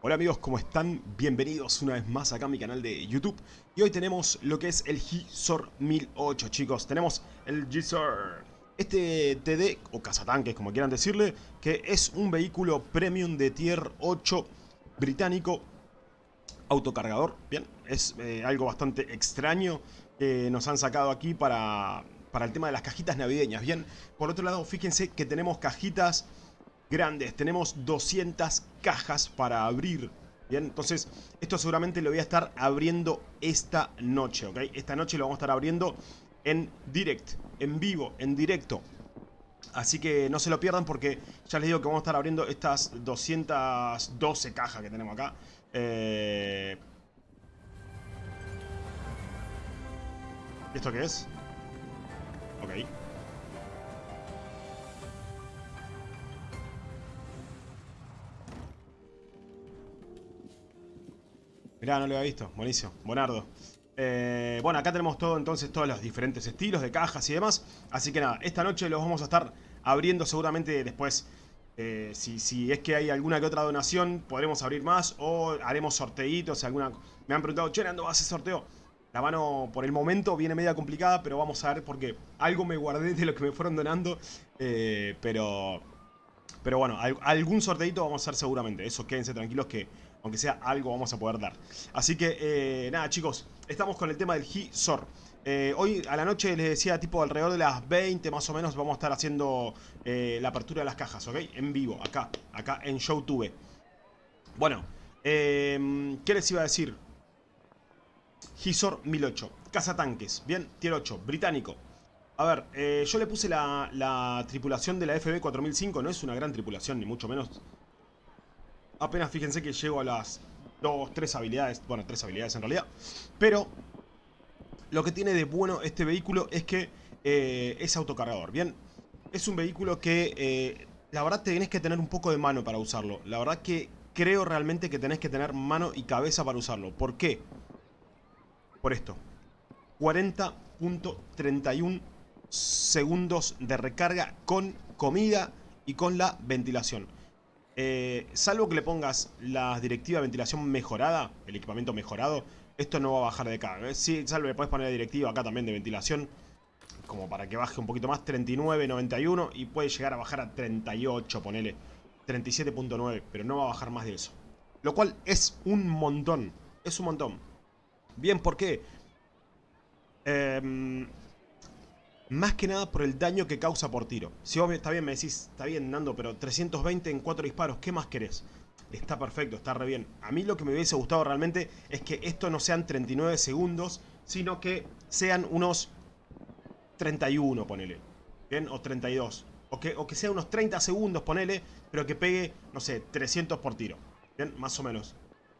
Hola amigos, ¿cómo están? Bienvenidos una vez más acá a mi canal de YouTube. Y hoy tenemos lo que es el Gisor 1008 chicos. Tenemos el Gisor Este TD, o cazatanques como quieran decirle Que es un vehículo premium de tier 8 británico Autocargador, bien Es eh, algo bastante extraño Que nos han sacado aquí para, para el tema de las cajitas navideñas. Bien, por otro lado fíjense que tenemos cajitas grandes. Tenemos 200 cajas para abrir. Bien, entonces esto seguramente lo voy a estar abriendo esta noche, ¿ok? Esta noche lo vamos a estar abriendo en direct, en vivo, en directo. Así que no se lo pierdan porque ya les digo que vamos a estar abriendo estas 212 cajas que tenemos acá. Eh... ¿Esto qué es? Ok. Mirá, no lo había visto. Buenísimo. Buenardo. Eh, bueno, acá tenemos todo entonces, todos los diferentes estilos de cajas y demás. Así que nada, esta noche los vamos a estar abriendo seguramente después. Eh, si, es que hay alguna que otra donación, podremos abrir más o haremos sorteitos. Alguna... Me han preguntado, che, ¿cuándo vas a hacer sorteo? La mano por el momento viene media complicada, pero vamos a ver porque algo me guardé de lo que me fueron donando. Eh, pero, pero bueno, algún sorteito vamos a hacer seguramente. Eso quédense tranquilos que aunque sea algo vamos a poder dar. Así que, eh, nada chicos, estamos con el tema del Gisor. Eh, hoy a la noche les decía, tipo alrededor de las 20 más o menos, vamos a estar haciendo eh, la apertura de las cajas, ¿ok? En vivo, acá, acá en YouTube. Bueno, ¿qué les iba a decir? Gisor 1008, tanques, bien, tier 8, británico. A ver, yo le puse la, la tripulación de la FB 4005, no es una gran tripulación, ni mucho menos apenas fíjense que llego a las dos, tres habilidades, bueno, tres habilidades en realidad, pero lo que tiene de bueno este vehículo es que eh, es autocargador, ¿bien? Es un vehículo que eh, la verdad tenés que tener un poco de mano para usarlo, la verdad que creo realmente que tenés que tener mano y cabeza para usarlo, ¿por qué? Por esto, 40.31 segundos de recarga con comida y con la ventilación. Eh, salvo que le pongas la directiva de ventilación mejorada, el equipamiento mejorado, esto no va a bajar de carga. ¿eh? Sí, salvo le puedes poner la directiva acá también de ventilación, como para que baje un poquito más, 39, 91 y puede llegar a bajar a 38, ponele 37.9, pero no va a bajar más de eso. Lo cual es un montón, es un montón. Bien, ¿por qué? Eh, más que nada por el daño que causa por tiro. Si vos está bien, me decís, está bien Nando, pero 320 en 4 disparos, ¿qué más querés? Está perfecto, está re bien. A mí lo que me hubiese gustado realmente es que esto no sean 39 segundos, sino que sean unos 31, ponele. ¿Bien? O 32. O que, o que sea unos 30 segundos, ponele, pero que pegue, no sé, 300 por tiro. ¿Bien? Más o menos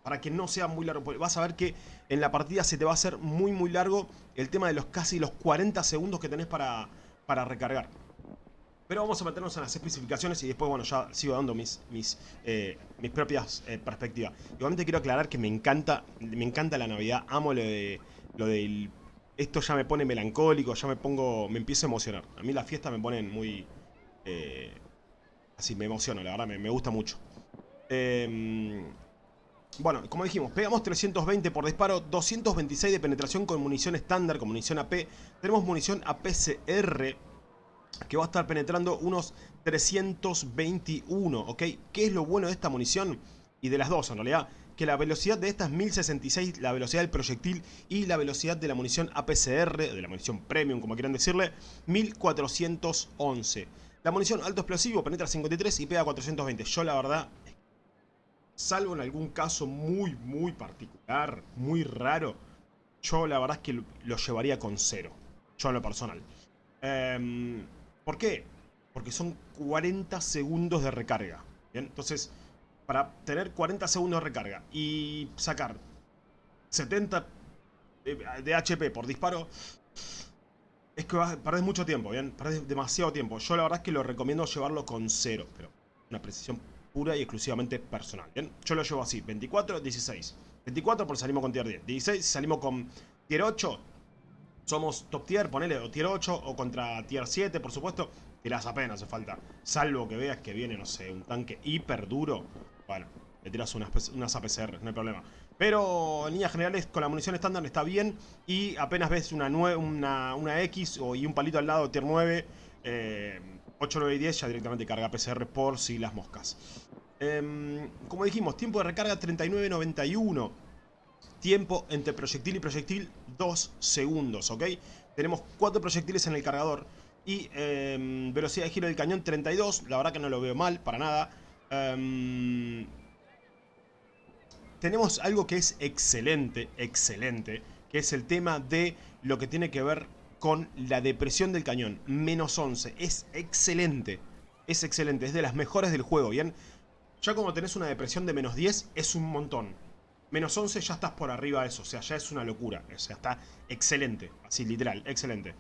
para que no sea muy largo. Vas a ver que en la partida se te va a hacer muy muy largo el tema de los casi los 40 segundos que tenés para, para recargar. Pero vamos a meternos en las especificaciones y después, bueno, ya sigo dando mis, mis, eh, mis propias eh, perspectivas. Igualmente quiero aclarar que me encanta, me encanta la Navidad, amo lo de lo del... Esto ya me pone melancólico, ya me pongo, me empiezo a emocionar. A mí las fiestas me ponen muy... Eh, así, me emociono, la verdad, me, me gusta mucho. Eh, bueno, como dijimos, pegamos 320 por disparo, 226 de penetración con munición estándar, con munición AP. Tenemos munición APCR que va a estar penetrando unos 321, ¿ok? ¿Qué es lo bueno de esta munición? Y de las dos en realidad, que la velocidad de esta es 1066, la velocidad del proyectil y la velocidad de la munición APCR, de la munición premium como quieran decirle, 1411. La munición alto explosivo penetra 53 y pega 420. Yo la verdad salvo en algún caso muy, muy particular, muy raro, yo la verdad es que lo llevaría con cero. Yo en lo personal. Em, ¿Por qué? Porque son 40 segundos de recarga. ¿bien? Entonces, para tener 40 segundos de recarga y sacar 70 de HP por disparo, es que perdés mucho tiempo, ¿bien? Perdés demasiado tiempo. Yo la verdad es que lo recomiendo llevarlo con cero, pero una precisión y exclusivamente personal. ¿bien? Yo lo llevo así, 24, 16. 24 por salimos con tier 10. 16 salimos con tier 8. Somos top tier, ponele, o tier 8, o contra tier 7, por supuesto. Tirás apenas hace falta. Salvo que veas que viene, no sé, un tanque hiper duro. Bueno, le tiras unas, unas APCR, no hay problema. Pero en líneas generales con la munición estándar está bien y apenas ves una, una, una X o, y un palito al lado tier 9, eh, 8, 9 y 10 ya directamente carga PCR por si las moscas. Em, como dijimos, tiempo de recarga 39.91. Tiempo entre proyectil y proyectil 2 segundos, ¿ok? Tenemos 4 proyectiles en el cargador y em, velocidad de giro del cañón 32. La verdad que no lo veo mal, para nada. Em, tenemos algo que es excelente, excelente, que es el tema de lo que tiene que ver con la depresión del cañón. Menos 11. Es excelente. Es excelente. Es de las mejores del juego, ¿bien? Ya como tenés una depresión de menos 10, es un montón. Menos 11 ya estás por arriba de eso. O sea, ya es una locura. O sea, está excelente. Así, literal. Excelente.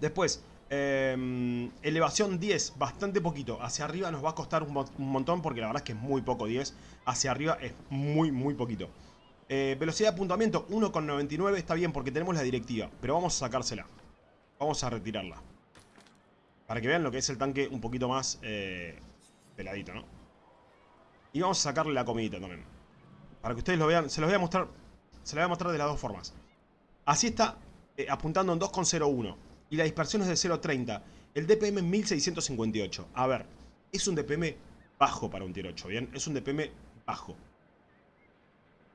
Después, Em, elevación 10, bastante poquito. Hacia arriba nos va a costar un, montón porque la verdad es que es muy poco 10. Hacia arriba es muy, muy poquito. Eh, velocidad de apuntamiento 1,99 está bien porque tenemos la directiva. Pero vamos a sacársela. Vamos a retirarla. Para que vean lo que es el tanque un poquito más eh, peladito, ¿no? Y vamos a sacarle la comidita también. Para que ustedes lo vean. Se los voy a mostrar. Se los voy a mostrar de las dos formas. Así está eh, apuntando en 2,01 y la dispersión es de 0.30. El DPM es 1658. A ver, es un DPM bajo para un tier 8, ¿bien? Es un DPM bajo.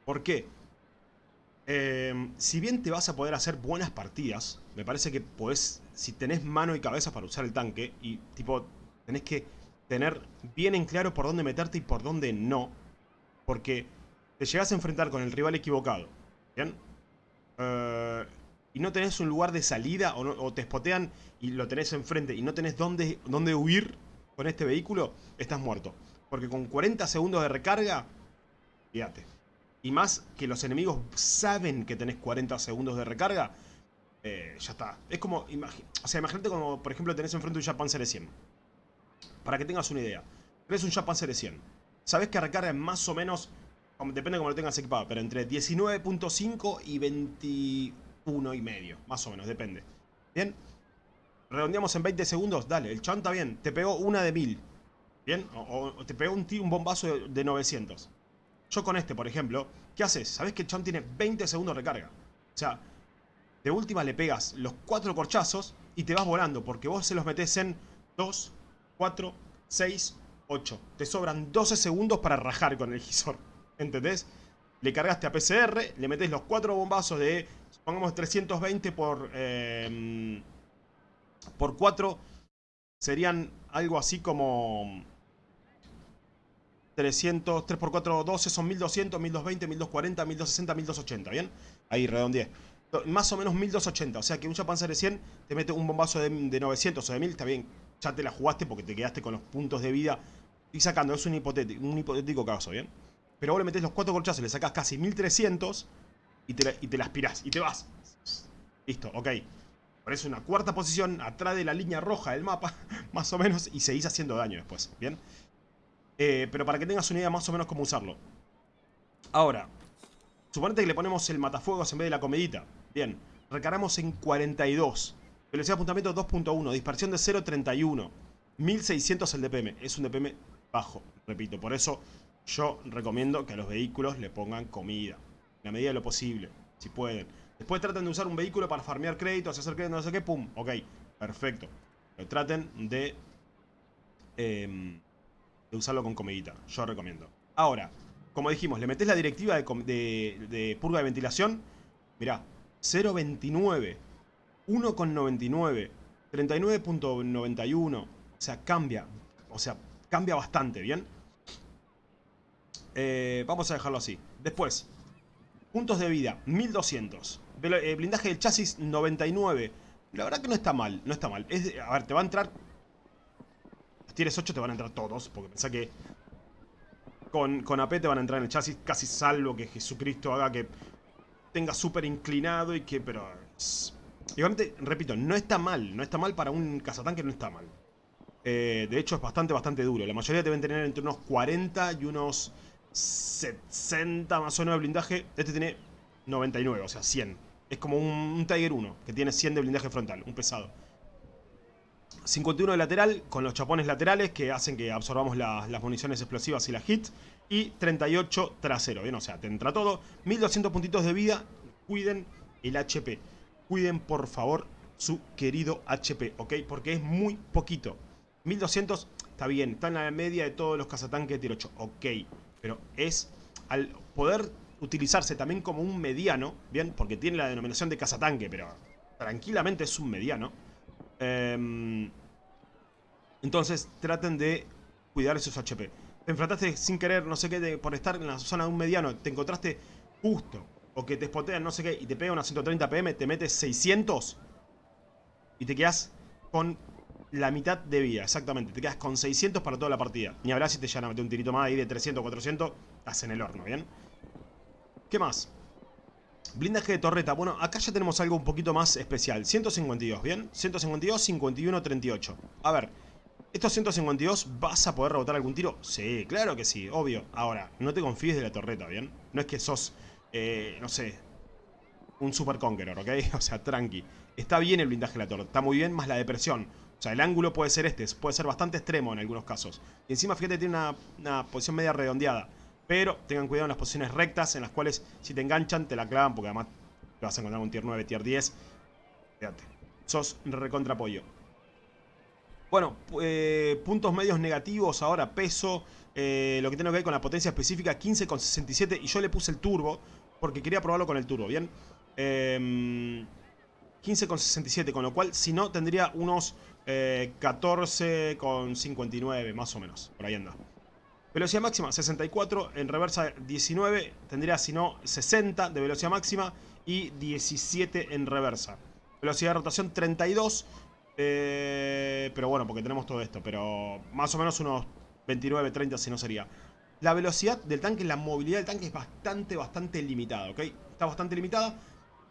¿Por qué? Em, si bien te vas a poder hacer buenas partidas, me parece que podés, si tenés mano y cabeza para usar el tanque, y tipo, tenés que tener bien en claro por dónde meterte y por dónde no, porque te llegas a enfrentar con el rival equivocado, ¿bien? Eh, y no tenés un lugar de salida o, te spotean y lo tenés enfrente y no tenés dónde, dónde huir con este vehículo, estás muerto. Porque con 40 segundos de recarga, fíjate. Y más que los enemigos saben que tenés 40 segundos de recarga, eh, ya está. Es como, o sea, imagínate como, por ejemplo, tenés enfrente un Japan Series 100. Para que tengas una idea. Tenés un Japan Series 100. Sabés que recarga más o menos, depende de cómo lo tengas equipado, pero entre 19.5 y 20 uno y medio, más o menos, depende. ¿Bien? Redondeamos en 20 segundos, dale, el chanta bien, te pegó una de 1000. ¿Bien? O, te pegó un, un bombazo de, 900. Yo con este, por ejemplo, ¿qué haces? Sabes que el chon tiene 20 segundos de recarga. O sea, de última le pegas los cuatro corchazos y te vas volando, porque vos se los metes en 2, 4, 6, 8. Te sobran 12 segundos para rajar con el gisor. ¿Entendés? Le cargaste a PCR, le metes los cuatro bombazos de Pongamos 320 por, eh, por 4. Serían algo así como... 300, 3 por 4, 12 son 1200, 1220, 1240, 1260, 1280, ¿bien? Ahí redondeé. Más o menos 1280, o sea que un Japan de 100 te mete un bombazo de, 900 o de 1000, está bien. Ya te la jugaste porque te quedaste con los puntos de vida. Y sacando, es un hipotético, un hipotético caso, ¿bien? Pero vos le metés los 4 colchazos, le sacás casi 1300 y te, la, y te aspirás. Y te vas. Listo, ok. Parece una cuarta posición atrás de la línea roja del mapa, más o menos, y seguís haciendo daño después, ¿bien? Eh, pero para que tengas una idea más o menos cómo usarlo. Ahora, suponete que le ponemos el matafuegos en vez de la comedita. Bien, recargamos en 42. Velocidad de apuntamiento 2.1, dispersión de 0.31. 1600 el DPM, es un DPM bajo, repito. Por eso yo recomiendo que a los vehículos le pongan comida la medida de lo posible, si pueden. Después traten de usar un vehículo para farmear créditos, hacer créditos, no sé qué, pum, ok, perfecto. Pero traten de, em, usarlo con comedita, yo recomiendo. Ahora, como dijimos, le metes la directiva de, de purga de ventilación, mirá, 0.29, 1.99, 39.91, o sea, cambia, o sea, cambia bastante, ¿bien? Eh, vamos a dejarlo así. Después, Puntos de vida, 1200. Eh, blindaje del chasis, 99. La verdad que no está mal, no está mal. a ver, te va a entrar... Los tienes 8 te van a entrar todos, porque pensá que... Con, con AP te van a entrar en el chasis, casi salvo que Jesucristo haga que tenga súper inclinado y que... Pero... Igualmente, repito, no está mal. No está mal para un cazatanque, no está mal. Eh, de hecho, es bastante, bastante duro. La mayoría deben tener entre unos 40 y unos 60 más o menos de blindaje. Este tiene 99, o sea, 100. Es como un, Tiger 1, que tiene 100 de blindaje frontal, un pesado. 51 de lateral, con los chapones laterales que hacen que absorbamos las municiones explosivas y la hit. y 38 trasero, ¿bien? O sea, te entra todo. 1200 puntitos de vida. Cuiden el HP. Cuiden, por favor, su querido HP, ¿ok? Porque es muy poquito. 1200 está bien, está en la media de todos los cazatanques de tier 8, ok. Pero es, al poder utilizarse también como un mediano, ¿bien? Porque tiene la denominación de cazatanque, pero tranquilamente es un mediano. Em, entonces traten de cuidar esos HP. Te enfrentaste sin querer, no sé qué, por estar en la zona de un mediano, te encontraste justo, o que te spotean no sé qué, y te pega una 130 PM, te metes 600 y te quedas con la mitad de vida, exactamente. Te quedas con 600 para toda la partida. Ni hablar si te llegan a un tirito más ahí de 300, 400, estás en el horno, ¿bien? ¿Qué más? Blindaje de torreta. Bueno, acá ya tenemos algo un poquito más especial. 152, ¿bien? 152, 51, 38. A ver, ¿estos 152 vas a poder rebotar algún tiro? Sí, claro que sí, obvio. Ahora, no te confíes de la torreta, ¿bien? No es que sos, eh, no sé, un super conqueror, ¿ok? O sea, tranqui. Está bien el blindaje de la torreta, está muy bien, más la depresión. O sea, el ángulo puede ser este, puede ser bastante extremo en algunos casos. Y encima, fíjate, tiene una, una posición media redondeada. Pero tengan cuidado en las posiciones rectas, en las cuales si te enganchan, te la clavan, porque además te vas a encontrar un tier 9, tier 10. Fíjate, sos recontra apoyo. Bueno, eh, puntos medios negativos ahora, peso, eh, lo que tiene que ver con la potencia específica, 15,67 y yo le puse el turbo porque quería probarlo con el turbo, ¿bien? 15,67, em, con lo cual si no tendría unos 14,59 eh, más o menos, por ahí anda. Velocidad máxima 64, en reversa 19, tendría si no 60 de velocidad máxima y 17 en reversa. Velocidad de rotación 32, eh, pero bueno, porque tenemos todo esto, pero más o menos unos 29, 30 si no sería. La velocidad del tanque, la movilidad del tanque es bastante, bastante limitada, ¿ok? Está bastante limitada.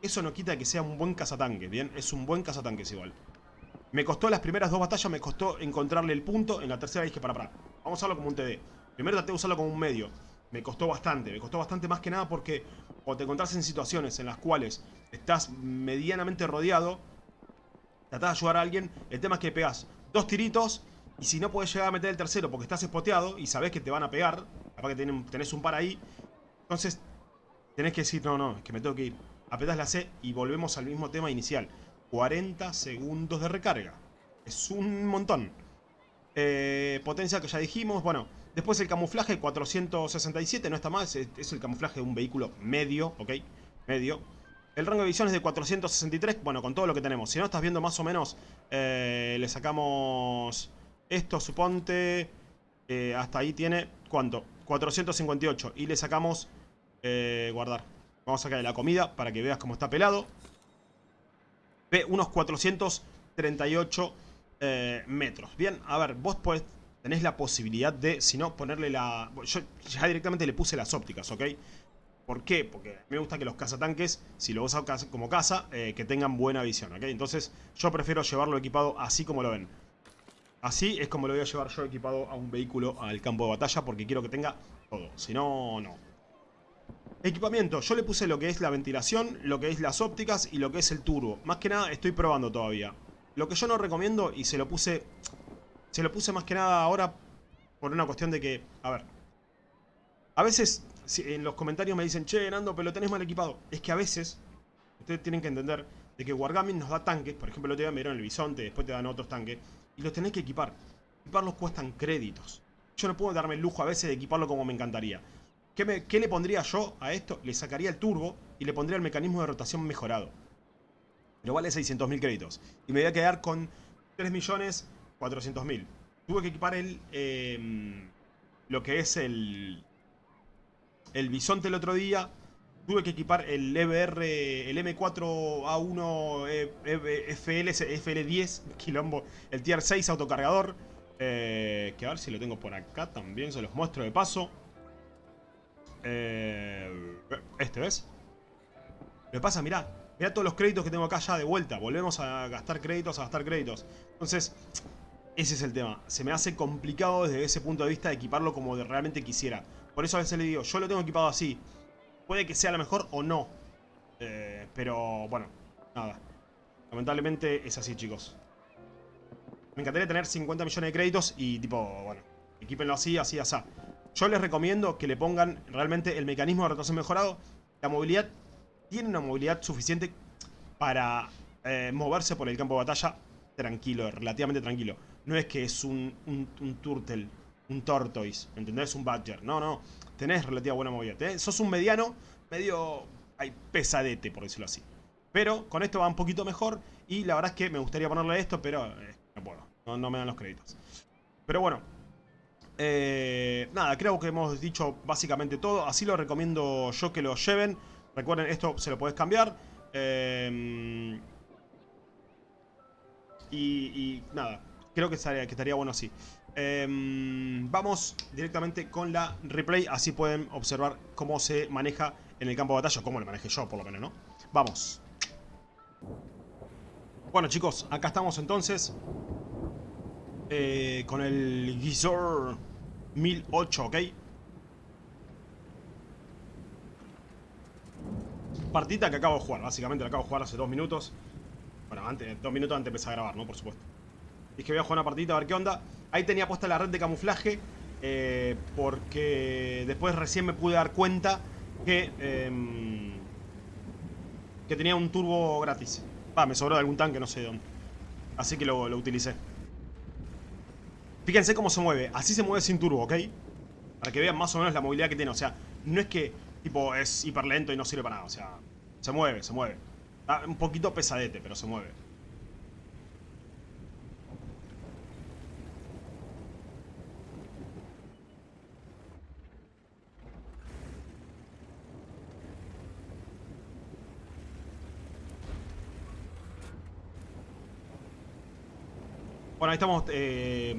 Eso no quita que sea un buen cazatanque, ¿bien? Es un buen cazatanque igual. Me costó las primeras dos batallas, me costó encontrarle el punto. En la tercera dije, para, para, vamos a usarlo como un TD. Primero traté de usarlo como un medio. Me costó bastante, me costó bastante más que nada porque cuando te encontrás en situaciones en las cuales estás medianamente rodeado, tratás de ayudar a alguien, el tema es que pegas dos tiritos y si no puedes llegar a meter el tercero porque estás espoteado y sabes que te van a pegar, capaz que tenés un par ahí, entonces tenés que decir, no, no, es que me tengo que ir. Apretás la C y volvemos al mismo tema inicial. 40 segundos de recarga. Es un montón. Eh, potencia que ya dijimos, bueno... Después el camuflaje 467, no está mal, es, el camuflaje de un vehículo medio, ¿ok? Medio. El rango de visión es de 463, bueno, con todo lo que tenemos. Si no estás viendo más o menos, eh, le sacamos esto, suponte, eh, hasta ahí tiene, ¿cuánto? 458. Y le sacamos, eh, guardar. Vamos a sacar la comida para que veas cómo está pelado. Ve unos 438 metros. Bien, a ver, vos podés tenés la posibilidad de, si no, ponerle la... Yo ya directamente le puse las ópticas, ¿ok? ¿Por qué? Porque me gusta que los cazatanques, si lo usas como caza, eh, que tengan buena visión, ¿ok? Entonces yo prefiero llevarlo equipado así como lo ven. Así es como lo voy a llevar yo equipado a un vehículo al campo de batalla porque quiero que tenga todo. Si no, no. Equipamiento. Yo le puse lo que es la ventilación, lo que es las ópticas y lo que es el turbo. Más que nada estoy probando todavía. Lo que yo no recomiendo, y se lo puse se lo puse más que nada ahora por una cuestión de que, a ver, a veces en los comentarios me dicen, che, Nando, pero lo tenés mal equipado. Es que a veces, ustedes tienen que entender de que Wargaming nos da tanques, por ejemplo, el otro día me dieron el bisonte, después te dan otros tanques, y los tenés que equipar. Equiparlos cuestan créditos. Yo no puedo darme el lujo a veces de equiparlo como me encantaría. ¿Qué, ¿Qué le pondría yo a esto? Le sacaría el turbo y le pondría el mecanismo de rotación mejorado. Pero vale 600.000 créditos. Y me voy a quedar con 3 millones 400.000. Tuve que equipar el... Em, lo que es el... El bisonte el otro día. Tuve que equipar el EBR, el M4A1 FL, FL10, quilombo, el Tier 6 autocargador. Eh, que a ver si lo tengo por acá también, se los muestro de paso. Eh, este, ¿ves? Me pasa, mirá, mirá todos los créditos que tengo acá ya de vuelta. Volvemos a gastar créditos, a gastar créditos. Entonces, ese es el tema. Se me hace complicado desde ese punto de vista equiparlo como realmente quisiera. Por eso a veces le digo, yo lo tengo equipado así. Puede que sea lo mejor o no. Eh, pero bueno, nada. Lamentablemente es así, chicos. Me encantaría tener 50 millones de créditos y tipo, bueno, equípenlo así, así, así. Yo les recomiendo que le pongan realmente el mecanismo de rotación mejorado. La movilidad tiene una movilidad suficiente para eh, moverse por el campo de batalla tranquilo, relativamente tranquilo. No es que es un, un, turtle, un tortoise, ¿entendés? Un badger. No, no. Tenés relativa buena movilidad. Sos un mediano, medio hay pesadete, por decirlo así. Pero con esto va un poquito mejor. Y la verdad es que me gustaría ponerle esto, pero eh, no puedo. No, me dan los créditos. Pero bueno. Eh, nada, creo que hemos dicho básicamente todo. Así lo recomiendo yo que lo lleven. Recuerden, esto se lo podés cambiar. Eh, y, nada, creo que que estaría bueno así. Vamos directamente con la replay. Así pueden observar cómo se maneja en el campo de batalla. Cómo lo maneje yo, por lo menos, ¿no? Vamos. Bueno, chicos, acá estamos entonces. Eh, con el Gizor 1008, ¿ok? Partita que acabo de jugar, básicamente la acabo de jugar hace dos minutos. Bueno, antes, dos minutos antes de empezar a grabar, ¿no? Por supuesto. Dije voy a jugar una partita a ver qué onda. Ahí tenía puesta la red de camuflaje. Eh, porque después recién me pude dar cuenta que... Em, que tenía un turbo gratis. Me sobró de algún tanque, no sé de dónde. Así que lo, lo utilicé. Fíjense cómo se mueve. Así se mueve sin turbo, ¿ok? Para que vean más o menos la movilidad que tiene. O sea, no es que tipo es hiper lento y no sirve para nada. O sea, se mueve, se mueve. Está un poquito pesadete, pero se mueve. Bueno, ahí estamos eh,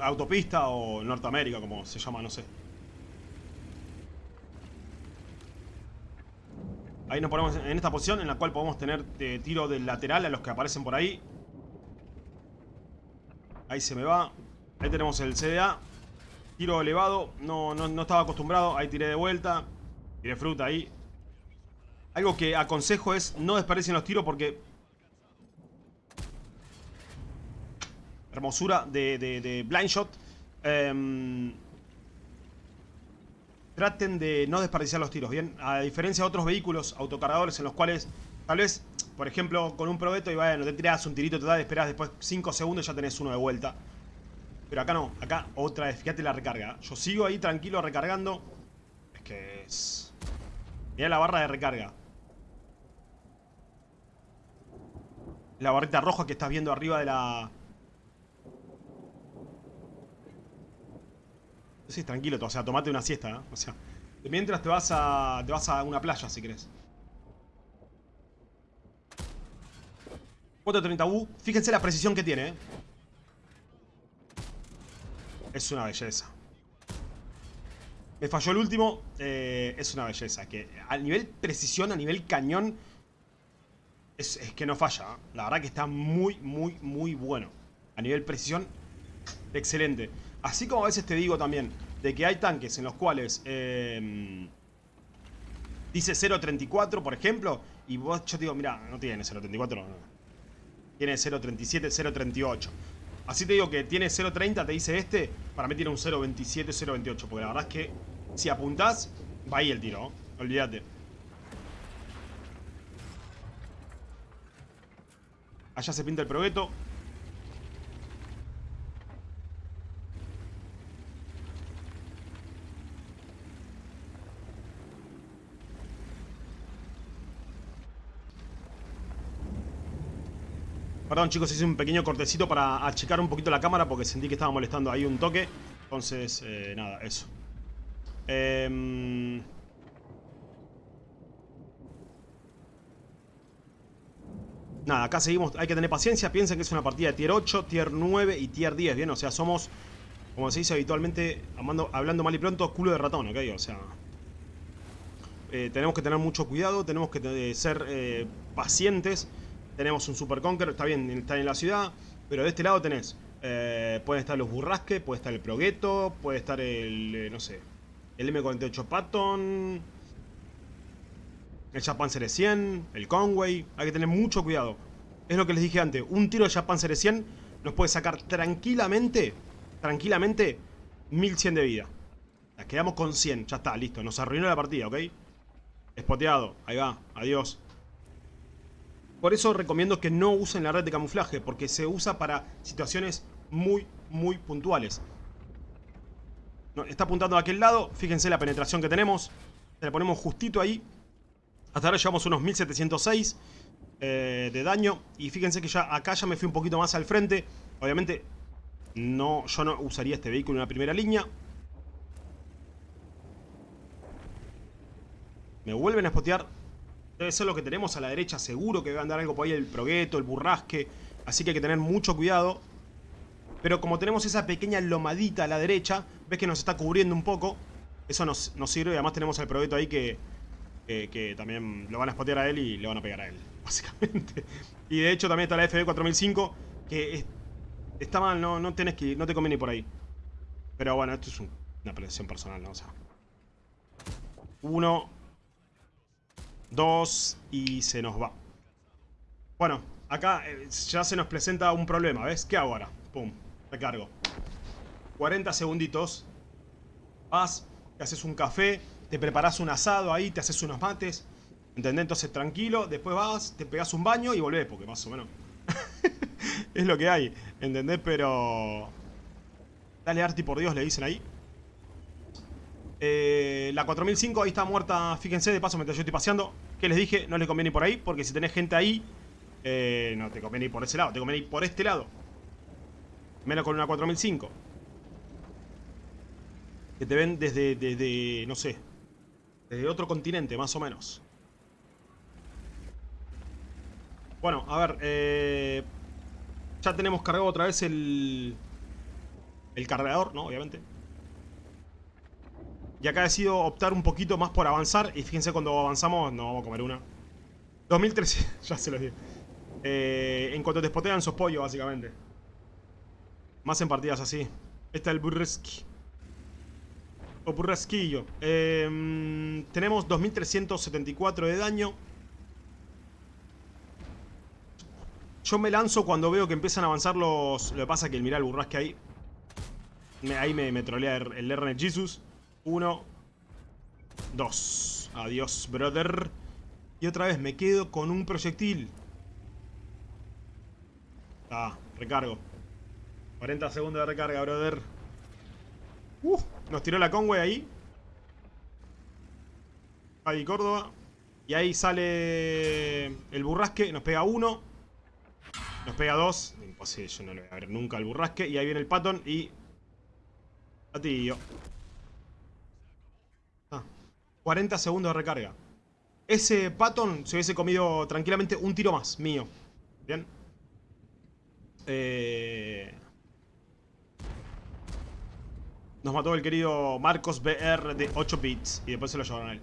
autopista o Norteamérica, como se llama, no sé. Ahí nos ponemos en esta posición en la cual podemos tener eh, tiro del lateral a los que aparecen por ahí. Ahí se me va. Ahí tenemos el CDA. Tiro elevado. No, no, no estaba acostumbrado. Ahí tiré de vuelta. Tiré fruta ahí. Algo que aconsejo es no desperdicien los tiros porque hermosura de, de, blind shot. Em, traten de no desperdiciar los tiros, ¿bien? A diferencia de otros vehículos autocargadores en los cuales tal vez, por ejemplo, con un probeto y bueno, te tiras un tirito total, esperas después 5 segundos y ya tenés uno de vuelta. Pero acá no, acá otra vez, fíjate la recarga. Yo sigo ahí tranquilo recargando. Es que es... Mira la barra de recarga. La barrita roja que estás viendo arriba de la... Sí, tranquilo, o sea, tomate una siesta. O sea, mientras te vas a te vas a una playa si querés. 430U, fíjense la precisión que tiene, ¿eh? Es una belleza. Me falló el último, eh, es una belleza. Que a nivel precisión, a nivel cañón, es, es que no falla. ¿eh? La verdad que está muy, muy, muy bueno. A nivel precisión, excelente. Así como a veces te digo también de que hay tanques en los cuales em, dice 0.34, por ejemplo, y vos yo te digo, mira, no tiene 0.34, no, tiene 0.37, 0.38. Así te digo que tiene 0.30, te dice este, para mí tiene un 0.27, 0.28, porque la verdad es que si apuntás, va ahí el tiro, olvídate. Allá se pinta el progueto. Perdón chicos, hice un pequeño cortecito para achicar un poquito la cámara porque sentí que estaba molestando ahí un toque. Entonces, eh, nada, eso. Em, nada, acá seguimos, hay que tener paciencia. Piensen que es una partida de tier 8, tier 9 y tier 10, ¿bien? O sea, somos, como se dice habitualmente, hablando mal y pronto, culo de ratón, ¿ok? O sea, eh, tenemos que tener mucho cuidado, tenemos que eh, ser pacientes. Tenemos un Super Conqueror, está bien, está en la ciudad, pero de este lado tenés, eh, pueden estar los Burrasque, puede estar el Progueto, puede estar el, eh, no sé, el M48 Patton, el Japan Series 100, el Conway, hay que tener mucho cuidado. Es lo que les dije antes, un tiro de Japan Series 100 nos puede sacar tranquilamente, tranquilamente, 1100 de vida. La quedamos con 100. Ya está, listo. Nos arruinó la partida, ¿ok? Espoteado. Ahí va. Adiós. Por eso recomiendo que no usen la red de camuflaje. Porque se usa para situaciones muy, muy puntuales. está apuntando a aquel lado. Fíjense la penetración que tenemos. Se la ponemos justito ahí. Hasta ahora llevamos unos 1706 eh, de daño. Y fíjense que ya acá ya me fui un poquito más al frente. Obviamente, no, yo no usaría este vehículo en la primera línea. Me vuelven a spotear. Debe ser lo que tenemos a la derecha. Seguro que a andar algo por ahí. El progueto, el burrasque. Así que hay que tener mucho cuidado. Pero como tenemos esa pequeña lomadita a la derecha. Ves que nos está cubriendo un poco. Eso nos, sirve. Además tenemos al progueto ahí que, que, también lo van a spotear a él y le van a pegar a él. Básicamente. Y de hecho también está la FB 4005. Que está mal. No, no, tenés que, no te conviene ir por ahí. Pero bueno, esto es una apreciación personal, ¿no? O sea... Uno, Dos y se nos va. Bueno, acá eh, ya se nos presenta un problema, ¿ves? ¿Qué ahora? Pum, recargo. 40 segunditos. Vas, te haces un café, te preparas un asado ahí, te haces unos mates. ¿Entendés? Entonces tranquilo, después vas, te pegas un baño y volvés, porque más o menos es lo que hay, ¿entendés? Pero... Dale Arti por Dios, le dicen ahí. Eh, la 4005 ahí está muerta, fíjense, de paso mientras yo estoy paseando. Que les dije, no les conviene ir por ahí, porque si tenés gente ahí, eh, no te conviene ir por ese lado, te conviene ir por este lado. Menos con una 4005. Que te ven desde, desde, no sé, desde otro continente, más o menos. Bueno, a ver, eh, ya tenemos cargado otra vez el, el cargador, ¿no? Obviamente. Y acá decido optar un poquito más por avanzar. Y fíjense cuando avanzamos, no vamos a comer una. 2300, ya se lo dije. Eh, en cuanto te spotean, sos pollo, básicamente. Más en partidas así. Este es el burreski. O burresquillo. Eh, tenemos 2374 de daño. Yo me lanzo cuando veo que empiezan a avanzar los... Lo que pasa es que mira el burrasque ahí. ahí me, me trolea el, el RN Jesus. Uno. Dos. Adiós, brother. Y otra vez me quedo con un proyectil. Ah, recargo. 40 segundos de recarga, brother. Uh, nos tiró la Conway ahí. Ahí Córdoba. Y ahí sale el burrasque. Nos pega uno. Nos pega dos. Imposible, yo no le voy a ver nunca el burrasque. Y ahí viene el patón y... A ti yo. 40 segundos de recarga. Ese Patton se hubiese comido tranquilamente un tiro más, mío. Bien. Eh... Nos mató el querido Marcos BR de 8 bits. Y después se lo llevaron a él.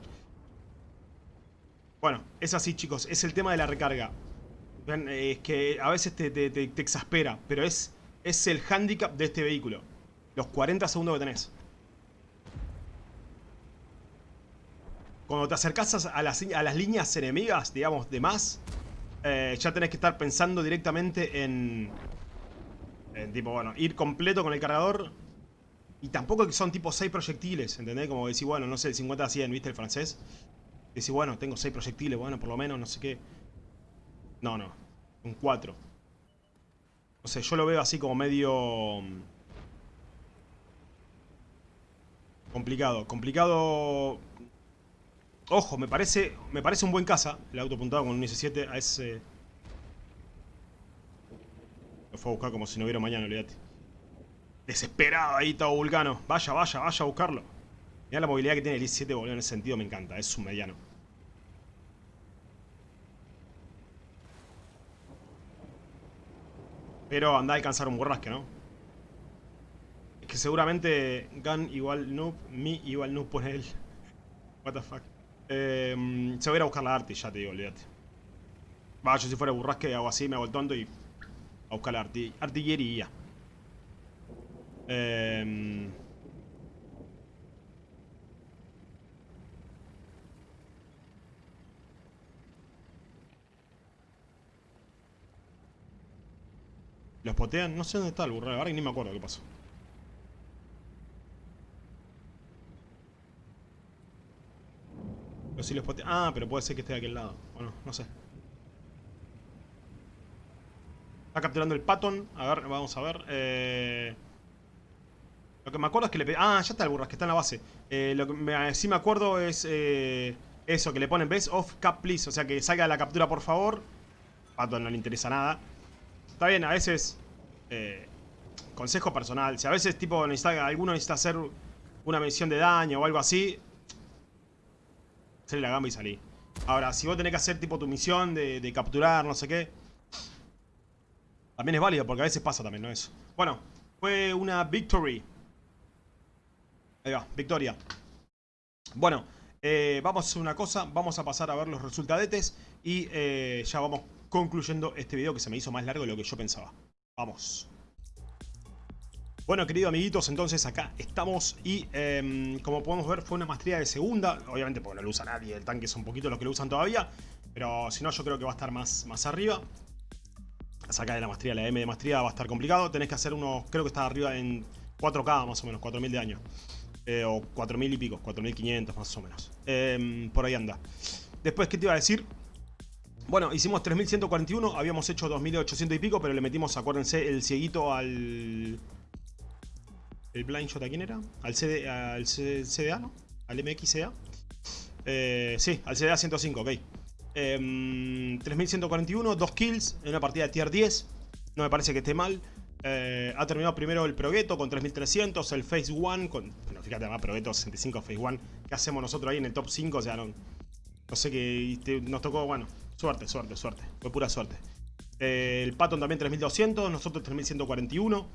Bueno, es así chicos. Es el tema de la recarga. es que a veces te, te exaspera. Pero es, es el handicap de este vehículo. Los 40 segundos que tenés. Cuando te acercas a las, líneas enemigas, digamos, de más, eh, ya tenés que estar pensando directamente en, en, tipo, bueno, ir completo con el cargador. Y tampoco que son tipo 6 proyectiles, ¿entendés? Como decir, bueno, no sé, el 50 a 100, ¿viste el francés? Decir, bueno, tengo 6 proyectiles, bueno, por lo menos, no sé qué. No, no, un 4. No sé, yo lo veo así como medio... Mm, complicado. Complicado Ojo, me parece, me parece un buen caza el auto apuntado con un IS-7 a ese... Lo fue a buscar como si no hubiera mañana, olvídate. Desesperado ahí todo Vulcano. Vaya, vaya, vaya a buscarlo. Mira la movilidad que tiene el IS-7, boludo, en ese sentido me encanta. Es un mediano. Pero anda a alcanzar un borrasque, ¿no? Es que seguramente Gun igual noob, me igual noob por él. What the fuck. Eh, se va a ir a buscar la Arti, ya te digo, olvídate. Va, yo si fuera burrasque hago así, me hago el y... A buscar la artillería. Eh, ¿Los potean? No sé dónde está el burro, ahora ni me acuerdo qué pasó. Ah, pero puede ser que esté de aquel lado. Bueno, no sé. Está capturando el Patton. A ver, vamos a ver. Eh... Lo que me acuerdo es que le... Ah, ya está el burrasque, está en la base. Eh, lo que me... sí me acuerdo es... Eh... Eso, que le ponen best of cap please. O sea, que salga la captura, por favor. Patton no le interesa nada. Está bien, a veces... Eh... Consejo personal. Si a veces, tipo, necesita, alguno necesita hacer una misión de daño o algo así... Salí la gamba y salí. Ahora, si vos tenés que hacer, tipo, tu misión de, capturar, no sé qué... También es válido, porque a veces pasa también, ¿no? Eso. Bueno, fue una victory. Ahí va, victoria. Bueno, eh, vamos a hacer una cosa. Vamos a pasar a ver los resultadetes. Y eh, ya vamos concluyendo este video que se me hizo más largo de lo que yo pensaba. Vamos. Bueno, queridos amiguitos, entonces acá estamos y em, como podemos ver fue una maestría de segunda. Obviamente porque no lo usa nadie, el tanque son poquitos los que lo usan todavía. Pero si no, yo creo que va a estar más, más arriba. Sacar de la maestría, la M de maestría va a estar complicado. Tenés que hacer unos, creo que está arriba en 4K más o menos, 4000 de año. Eh, o 4.000 y pico, 4.500 más o menos. Em, por ahí anda. Después, ¿qué te iba a decir? Bueno, hicimos 3.141, habíamos hecho 2.800 y pico, pero le metimos, acuérdense, el cieguito al... ¿El blind shot a quién era? Al, CD, al CDA, ¿no? Al MXCA. Eh, sí, al CDA 105, ok. 3.141, em, 2 kills en una partida de tier 10. No me parece que esté mal. Eh, ha terminado primero el Progueto con 3300, el Phase 1 con... Bueno, fíjate, además Progueto 65 Phase 1. ¿Qué hacemos nosotros ahí en el top 5? O sea, no, no sé qué... Nos tocó, bueno, suerte, suerte, suerte. Fue pura suerte. Eh, el Patton también 3200, nosotros 3141.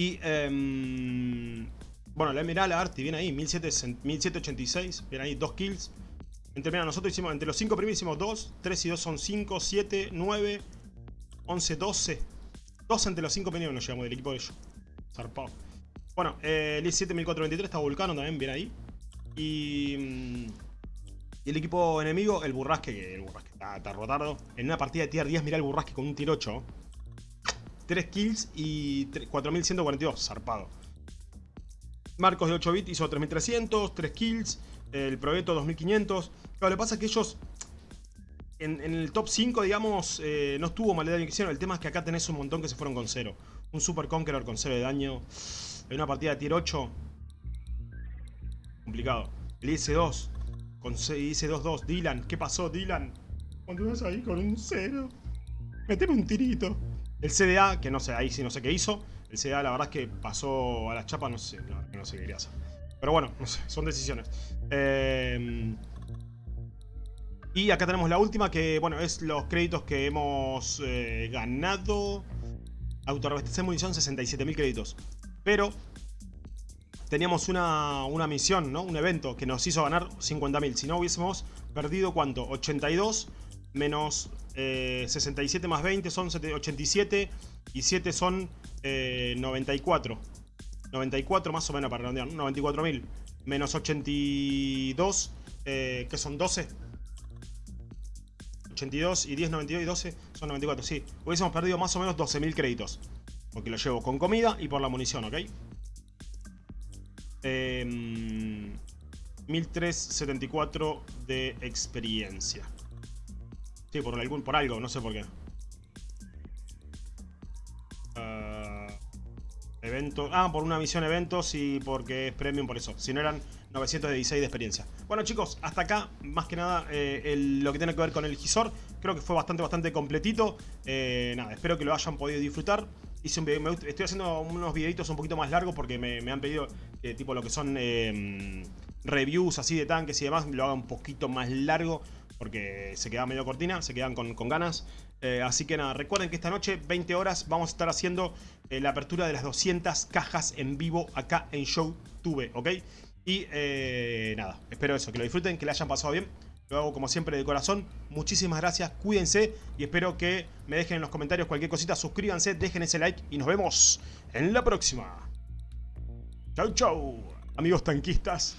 Y... Eh, bueno, la Emerald Arti viene ahí, 1786. Viene ahí, 2 kills. Entre, mira, nosotros hicimos, entre los 5 primeros hicimos 2, 3 y 2 son 5, 7, 9, 11, 12. Dos entre los cinco primeros nos llevamos del equipo de ellos. Zarpado. Bueno, eh, el I-7423 está Vulcano también, bien ahí. Y, mm, y, el equipo enemigo, el Burrasque, que el Burrasque está, está rotardo. En una partida de tier 10, mirá el Burrasque con un tier 8. 3 kills y 4142, zarpado. Marcos de 8 bits hizo 3300, 3 kills. El Proveto 2500. Lo que pasa es que ellos en, el top 5, digamos, eh, no estuvo mal de daño que hicieron. El tema es que acá tenés un montón que se fueron con 0. Un Super Conqueror con 0 de daño. En una partida de tier 8. Complicado. El IS-2. Con IS-2-2. Dylan. ¿Qué pasó, Dylan? vas ahí con un 0. Meteme un tirito. El CDA, que no sé, ahí sí no sé qué hizo. El CDA la verdad es que pasó a la chapa, no sé, no, sé qué quería hacer. Pero bueno, no sé, son decisiones. Eh... Y acá tenemos la última que, bueno, es los créditos que hemos eh, ganado. Autorreabastecer munición, 67.000 créditos. Pero teníamos una, una, misión, ¿no? Un evento que nos hizo ganar 50.000. Si no hubiésemos perdido, ¿cuánto? 82 menos 67 eh, más 20 son 87 y 7 son 94. Eh, 94 más o menos para redondear, 94.000 menos 82, que son 12 82 y 10, 92 y 12 son 94, sí. Hubiésemos perdido más o menos 12.000 créditos. Porque lo llevo con comida y por la munición, ¿ok? Eh, 1374 de experiencia. Sí, por, algún, por algo, no sé por qué. Uh, evento. Ah, por una misión eventos y porque es premium por eso. Si no eran 916 de experiencia. Bueno chicos, hasta acá más que nada eh, lo que tiene que ver con el Gisor. Creo que fue bastante, bastante completito. Eh, nada, espero que lo hayan podido disfrutar. Hice un video, estoy haciendo unos videitos un poquito más largos porque me, han pedido eh, tipo lo que son reviews así de tanques y demás. Lo haga un poquito más largo porque se queda medio cortina, se quedan con, ganas. así que nada, recuerden que esta noche, 20 horas, vamos a estar haciendo la apertura de las 200 cajas en vivo acá en YouTube, ¿ok? Y eh, nada, espero eso, que lo disfruten, que le hayan pasado bien. Lo hago como siempre de corazón. Muchísimas gracias, cuídense y espero que me dejen en los comentarios cualquier cosita. Suscríbanse, dejen ese like y nos vemos en la próxima. Chau, chau, amigos tanquistas.